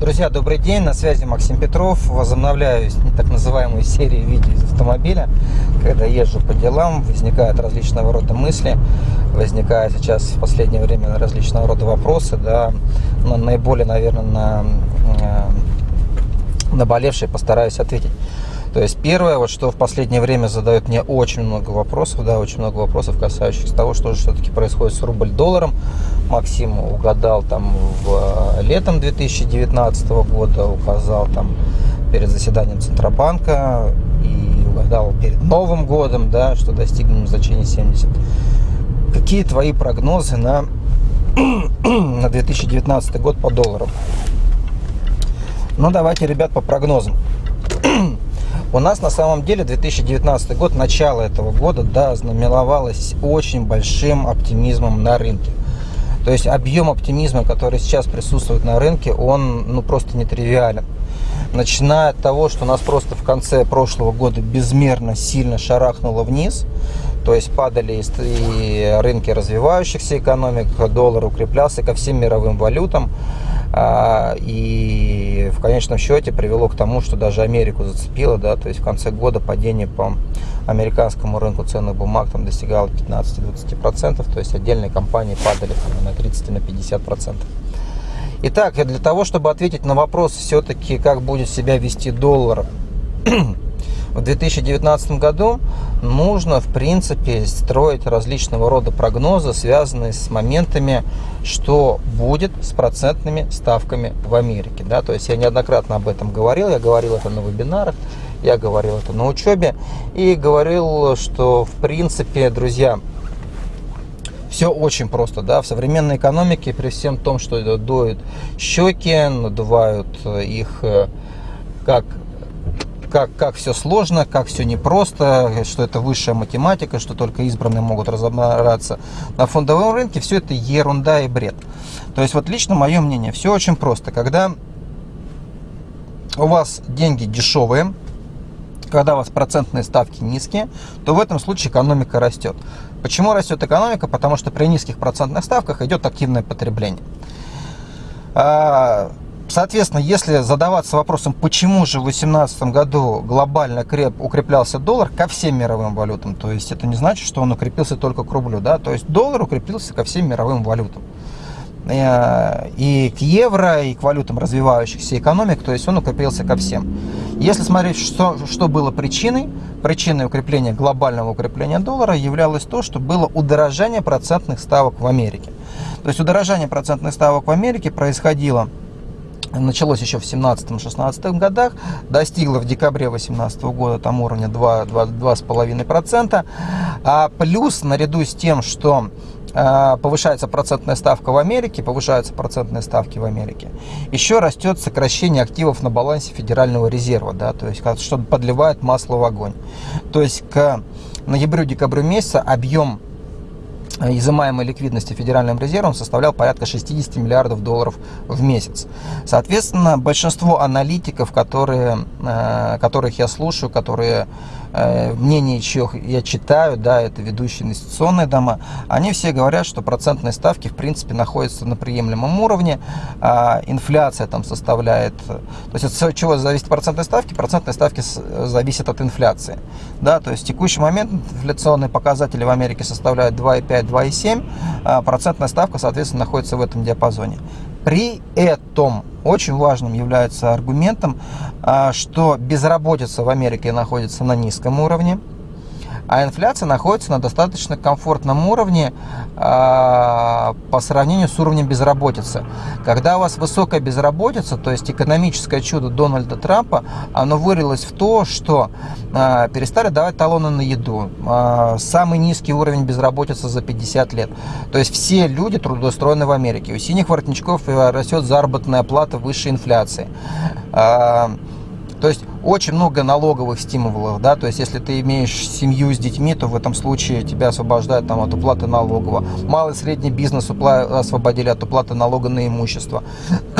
Друзья, добрый день, на связи Максим Петров. Возобновляю так называемую серию видео из автомобиля. Когда езжу по делам, возникают различного рода мысли, возникают сейчас в последнее время различного рода вопросы, да, но наиболее, наверное, на э, наболевшие постараюсь ответить. То есть первое, вот что в последнее время задают мне очень много вопросов, да, очень много вопросов, касающихся того, что же все-таки происходит с рубль-долларом. Максим угадал там в э, летом 2019 года, указал там перед заседанием Центробанка и угадал перед Новым годом, да, что достигнем значения 70. Какие твои прогнозы на, на 2019 год по доллару? Ну, давайте, ребят, по прогнозам. У нас на самом деле 2019 год, начало этого года, да, знаменовалось очень большим оптимизмом на рынке. То есть объем оптимизма, который сейчас присутствует на рынке, он ну, просто нетривиален. Начиная от того, что нас просто в конце прошлого года безмерно сильно шарахнуло вниз, то есть падали и рынки развивающихся экономик, доллар укреплялся ко всем мировым валютам. А, и в конечном счете привело к тому, что даже Америку зацепило, да, то есть в конце года падение по американскому рынку ценных бумаг там достигало 15-20%, то есть отдельные компании падали там, на 30-50%. Итак, для того, чтобы ответить на вопрос все-таки, как будет себя вести доллар в 2019 году нужно, в принципе, строить различного рода прогнозы, связанные с моментами, что будет с процентными ставками в Америке. Да? То есть я неоднократно об этом говорил, я говорил это на вебинарах, я говорил это на учебе и говорил, что, в принципе, друзья, все очень просто, да, в современной экономике при всем том, что дуют щеки, надувают их э, как как, как все сложно, как все непросто, что это высшая математика, что только избранные могут разобраться. На фондовом рынке все это ерунда и бред. То есть вот лично мое мнение, все очень просто. Когда у вас деньги дешевые, когда у вас процентные ставки низкие, то в этом случае экономика растет. Почему растет экономика? Потому что при низких процентных ставках идет активное потребление. Соответственно, если задаваться вопросом, почему же в 2018 году глобально креп, укреплялся доллар ко всем мировым валютам, то есть это не значит, что он укрепился только к рублю, да, то есть доллар укрепился ко всем мировым валютам. Э, и к евро, и к валютам развивающихся экономик, то есть он укрепился ко всем. Если смотреть, что, что было причиной, причиной укрепления, глобального укрепления доллара являлось то, что было удорожание процентных ставок в Америке. То есть удорожание процентных ставок в Америке происходило началось еще в 17-16 годах, достигло в декабре 2018 года там уровня 2,5%, а плюс наряду с тем, что а, повышается процентная ставка в Америке, повышаются процентные ставки в Америке. Еще растет сокращение активов на балансе Федерального резерва, да, то есть что подливает масло в огонь. То есть к ноябрю-декабрю месяца объем изымаемой ликвидности Федеральным резервом составлял порядка 60 миллиардов долларов в месяц. Соответственно, большинство аналитиков, которые, э, которых я слушаю, которые мнение чьих я читаю, да, это ведущие инвестиционные дома, они все говорят, что процентные ставки в принципе находятся на приемлемом уровне, а инфляция там составляет, то есть от чего зависит процентные ставки? Процентные ставки зависят от инфляции, да, то есть в текущий момент инфляционные показатели в Америке составляют 2,5-2,7, а процентная ставка, соответственно, находится в этом диапазоне. При этом очень важным является аргументом, а, что безработица в Америке находится на низком уровне, а инфляция находится на достаточно комфортном уровне э, по сравнению с уровнем безработицы. Когда у вас высокая безработица, то есть экономическое чудо Дональда Трампа, оно вылилось в то, что э, перестали давать талоны на еду. Э, самый низкий уровень безработицы за 50 лет. То есть все люди трудоустроены в Америке. У синих воротничков растет заработная плата выше инфляции. То есть очень много налоговых стимулов, да, то есть если ты имеешь семью с детьми, то в этом случае тебя освобождают там от уплаты налогового. Малый и средний бизнес освободили от уплаты налога на имущество.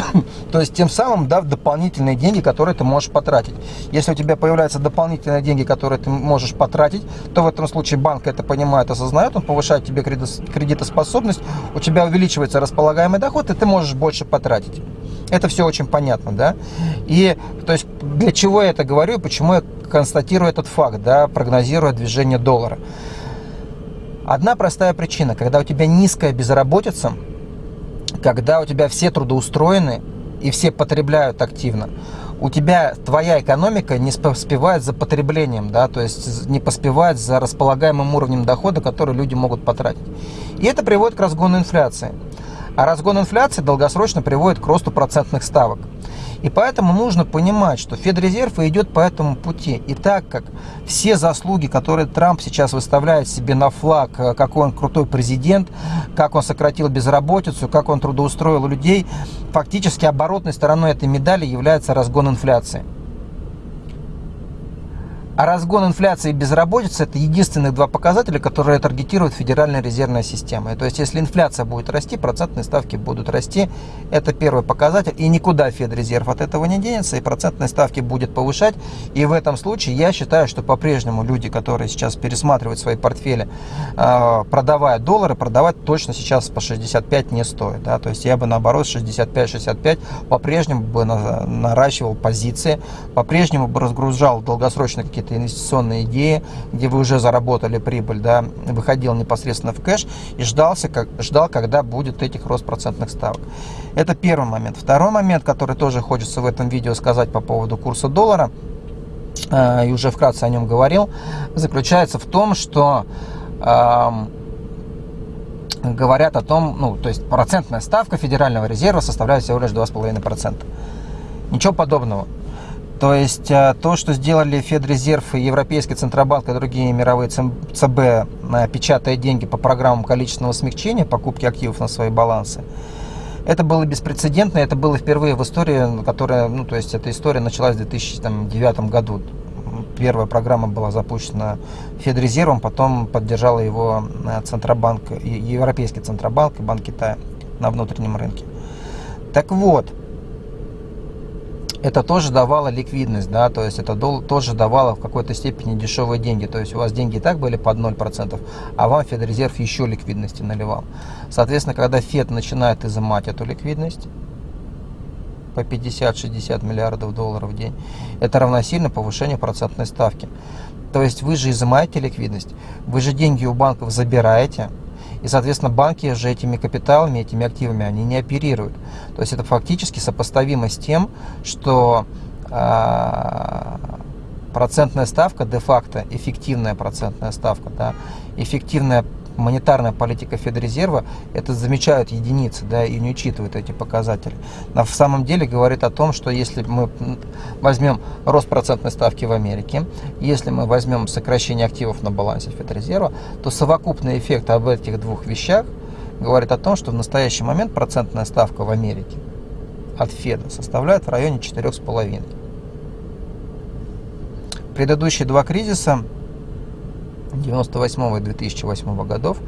то есть тем самым дав дополнительные деньги, которые ты можешь потратить. Если у тебя появляются дополнительные деньги, которые ты можешь потратить, то в этом случае банк это понимает, осознает, он повышает тебе кредитоспособность, у тебя увеличивается располагаемый доход, и ты можешь больше потратить. Это все очень понятно, да? И то есть для чего я это говорю, почему я констатирую этот факт, да, прогнозируя движение доллара. Одна простая причина, когда у тебя низкая безработица, когда у тебя все трудоустроены и все потребляют активно, у тебя твоя экономика не поспевает за потреблением, да, то есть не поспевает за располагаемым уровнем дохода, который люди могут потратить. И это приводит к разгону инфляции. А разгон инфляции долгосрочно приводит к росту процентных ставок. И поэтому нужно понимать, что Федрезерв идет по этому пути. И так как все заслуги, которые Трамп сейчас выставляет себе на флаг, э, какой он крутой президент, как он сократил безработицу, как он трудоустроил людей, фактически оборотной стороной этой медали является разгон инфляции. А разгон инфляции и безработицы – это единственных два показателя, которые таргетирует Федеральная резервная система. То есть, если инфляция будет расти, процентные ставки будут расти. Это первый показатель. И никуда Федрезерв от этого не денется, и процентные ставки будет повышать. И в этом случае я считаю, что по-прежнему люди, которые сейчас пересматривают свои портфели, а, продавая доллары, продавать точно сейчас по 65 не стоит. Да? То есть, я бы наоборот 65-65 по-прежнему бы наращивал позиции, по-прежнему бы разгружал долгосрочные какие-то какие-то инвестиционные идеи, где вы уже заработали прибыль, да, выходил непосредственно в кэш и ждался, как, ждал, когда будет этих рост процентных ставок. Это первый момент. Второй момент, который тоже хочется в этом видео сказать по поводу курса доллара, э, и уже вкратце о нем говорил, заключается в том, что э, говорят о том, ну, то есть процентная ставка Федерального резерва составляет всего лишь 2,5%. Ничего подобного. То есть э, то, что сделали Федрезерв, Европейский Центробанк и другие мировые ЦБ, э, печатая деньги по программам количественного смягчения, покупки активов на свои балансы, это было беспрецедентно, это было впервые в истории, которая, ну, то есть эта история началась в 2009 году. Первая программа была запущена Федрезервом, потом поддержала его э, Центробанк, Европейский Центробанк и Банк Китая на внутреннем рынке. Так вот, это тоже давало ликвидность, да, то есть это тоже давало в какой-то степени дешевые деньги. То есть у вас деньги и так были под 0%, а вам Федрезерв еще ликвидности наливал. Соответственно, когда Фед начинает изымать эту ликвидность, по 50-60 миллиардов долларов в день, это равносильно повышению процентной ставки. То есть вы же изымаете ликвидность, вы же деньги у банков забираете, и, соответственно, банки же этими капиталами, этими активами, они не оперируют. То есть это фактически сопоставимо с тем, что э, процентная ставка, де-факто эффективная процентная ставка, да, эффективная монетарная политика Федрезерва, это замечают единицы, да, и не учитывают эти показатели. В самом деле говорит о том, что если мы возьмем рост процентной ставки в Америке, если мы возьмем сокращение активов на балансе Федрезерва, то совокупный эффект об этих двух вещах говорит о том, что в настоящий момент процентная ставка в Америке от Феда составляет в районе 4,5. Предыдущие два кризиса 98 и 2008 годов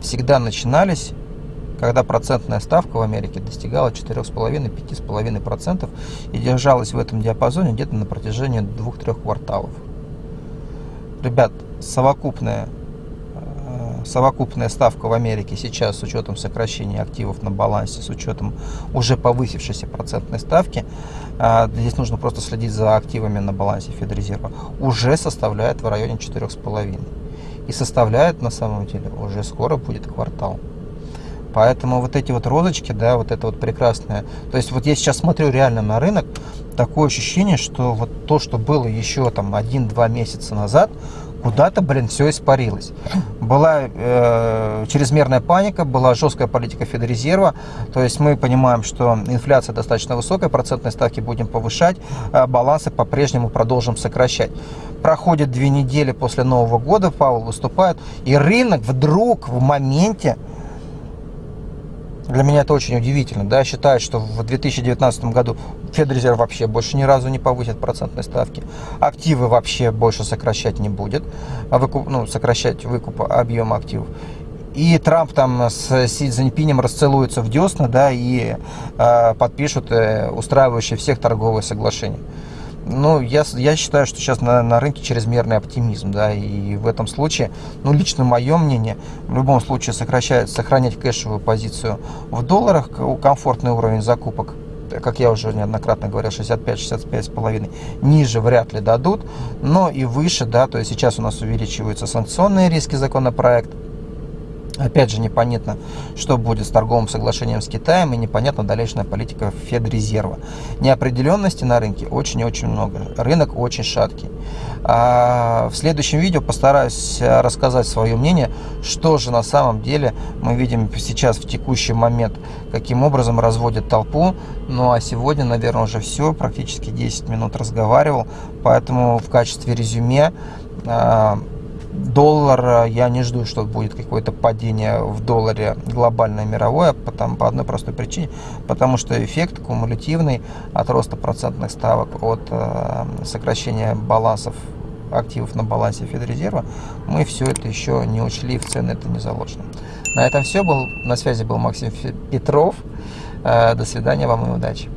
всегда начинались, когда процентная ставка в Америке достигала 4,5-5,5% и держалась в этом диапазоне где-то на протяжении 2-3 кварталов. Ребят, совокупная, э, совокупная ставка в Америке сейчас с учетом сокращения активов на балансе, с учетом уже повысившейся процентной ставки, э, здесь нужно просто следить за активами на балансе Федрезерва, уже составляет в районе 4,5% и составляет на самом деле уже скоро будет квартал. Поэтому вот эти вот розочки, да, вот это вот прекрасное. То есть вот я сейчас смотрю реально на рынок, такое ощущение, что вот то, что было еще там один-два месяца назад, куда-то, блин, все испарилось. Была э, чрезмерная паника, была жесткая политика Федрезерва, то есть мы понимаем, что инфляция достаточно высокая, процентные ставки будем повышать, а балансы по-прежнему продолжим сокращать. Проходит две недели после Нового года, Павел выступает, и рынок вдруг в моменте Для меня это очень удивительно. Да? Считают, что в 2019 году Федрезерв вообще больше ни разу не повысит процентные ставки. Активы вообще больше сокращать не будет. А выкуп, ну, сокращать выкуп объема активов. И Трамп там с Си Цзиньпинем расцелуется в десна, да, и э, подпишут э, устраивающие всех торговые соглашения. Ну, я, я считаю, что сейчас на, на рынке чрезмерный оптимизм, да, и в этом случае, ну, лично мое мнение, в любом случае сокращать, сохранять кэшевую позицию в долларах, комфортный уровень закупок, как я уже неоднократно говорил, 65-65,5, ниже вряд ли дадут, но и выше, да, то есть сейчас у нас увеличиваются санкционные риски законопроекта, Опять же, непонятно, что будет с торговым соглашением с Китаем и непонятна дальнейшая политика Федрезерва. Неопределенности на рынке очень и очень много. Рынок очень шаткий. А в следующем видео постараюсь рассказать свое мнение, что же на самом деле мы видим сейчас в текущий момент, каким образом разводят толпу. Ну а сегодня, наверное, уже все, практически 10 минут разговаривал, поэтому в качестве резюме а, доллар, я не жду, что будет какое-то падение в долларе глобальное мировое, потому, по одной простой причине, потому что эффект кумулятивный от роста процентных ставок, от э, сокращения балансов активов на балансе Федрезерва, мы все это еще не учли, в цены это не заложено. На этом все. Был, на связи был Максим Петров. Э, до свидания, вам и удачи.